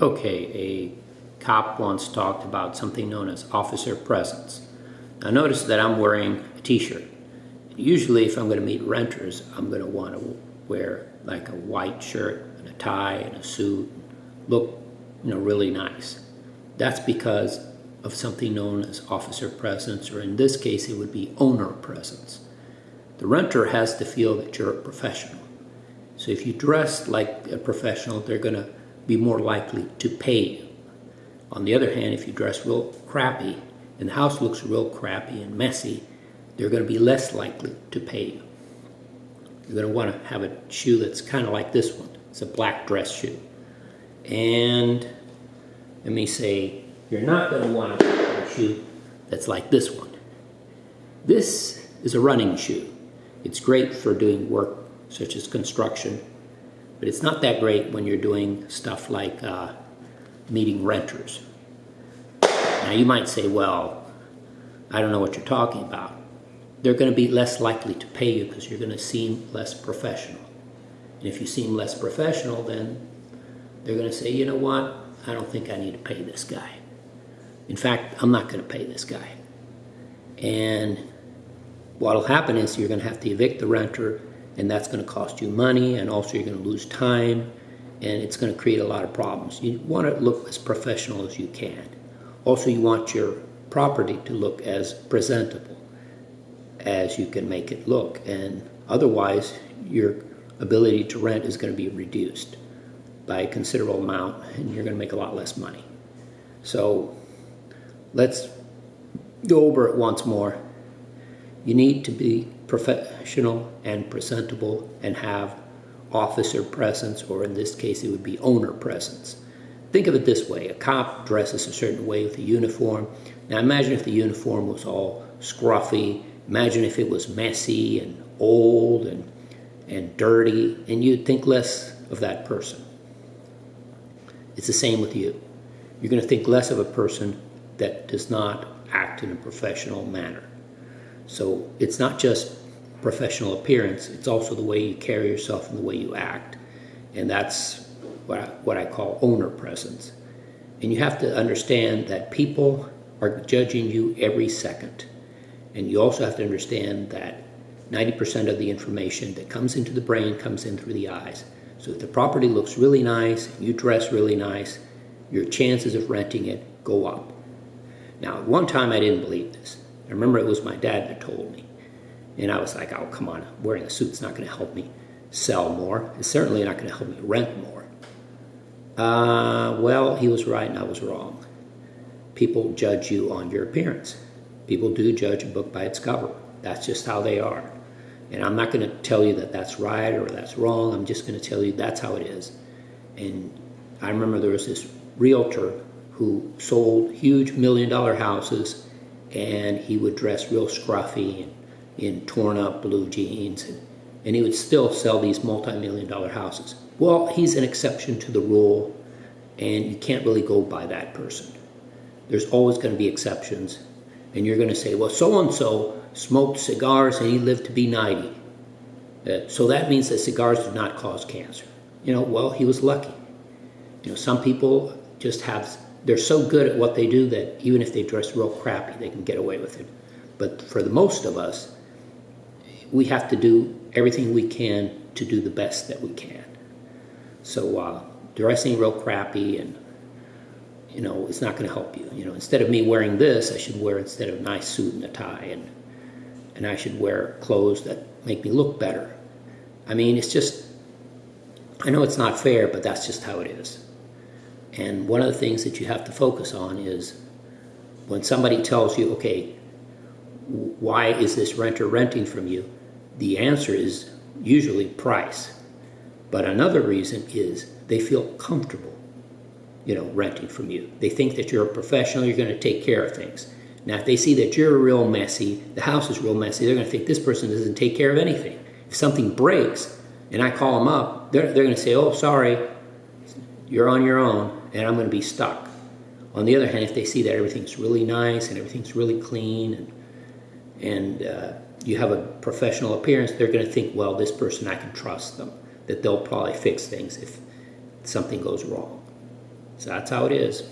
Okay, a cop once talked about something known as officer presence. Now notice that I'm wearing a t-shirt. Usually if I'm going to meet renters, I'm going to want to wear like a white shirt and a tie and a suit, look you know, really nice. That's because of something known as officer presence, or in this case, it would be owner presence. The renter has to feel that you're a professional. So if you dress like a professional, they're going to be more likely to pay you. On the other hand, if you dress real crappy and the house looks real crappy and messy, they're going to be less likely to pay you. You're going to want to have a shoe that's kind of like this one. It's a black dress shoe. And let me say, you're not going to want a shoe that's like this one. This is a running shoe. It's great for doing work such as construction, but it's not that great when you're doing stuff like uh, meeting renters. Now you might say, well, I don't know what you're talking about. They're going to be less likely to pay you because you're going to seem less professional. And if you seem less professional, then they're going to say, you know what, I don't think I need to pay this guy. In fact, I'm not going to pay this guy. And what'll happen is you're going to have to evict the renter and that's going to cost you money and also you're going to lose time and it's going to create a lot of problems. You want to look as professional as you can. Also, you want your property to look as presentable as you can make it look and otherwise your ability to rent is going to be reduced by a considerable amount and you're going to make a lot less money. So let's go over it once more. You need to be professional and presentable and have officer presence, or in this case, it would be owner presence. Think of it this way, a cop dresses a certain way with a uniform. Now imagine if the uniform was all scruffy, imagine if it was messy and old and, and dirty, and you'd think less of that person. It's the same with you. You're going to think less of a person that does not act in a professional manner. So it's not just professional appearance, it's also the way you carry yourself and the way you act. And that's what I, what I call owner presence. And you have to understand that people are judging you every second. And you also have to understand that 90% of the information that comes into the brain comes in through the eyes. So if the property looks really nice, you dress really nice, your chances of renting it go up. Now, one time I didn't believe this. I remember it was my dad that told me. And I was like, oh, come on, wearing a suit's not going to help me sell more. It's certainly not going to help me rent more. Uh, well, he was right and I was wrong. People judge you on your appearance. People do judge a book by its cover. That's just how they are. And I'm not going to tell you that that's right or that's wrong. I'm just going to tell you that's how it is. And I remember there was this realtor who sold huge million dollar houses and he would dress real scruffy and in torn up blue jeans and, and he would still sell these multi-million dollar houses. Well, he's an exception to the rule and you can't really go by that person. There's always going to be exceptions and you're going to say, well, so-and-so smoked cigars and he lived to be 90. Uh, so that means that cigars do not cause cancer. You know, well, he was lucky. You know, some people just have, they're so good at what they do that even if they dress real crappy, they can get away with it. But for the most of us, we have to do everything we can to do the best that we can. So uh, dressing real crappy and you know, it's not going to help you. You know, instead of me wearing this, I should wear instead of a nice suit and a tie and and I should wear clothes that make me look better. I mean, it's just, I know it's not fair, but that's just how it is. And one of the things that you have to focus on is when somebody tells you, okay, why is this renter renting from you? The answer is usually price. But another reason is they feel comfortable, you know, renting from you. They think that you're a professional, you're going to take care of things. Now, if they see that you're real messy, the house is real messy, they're going to think this person doesn't take care of anything. If something breaks and I call them up, they're, they're going to say, oh, sorry, you're on your own and I'm going to be stuck. On the other hand, if they see that everything's really nice and everything's really clean and, and uh, you have a professional appearance, they're going to think, well, this person, I can trust them, that they'll probably fix things if something goes wrong. So that's how it is.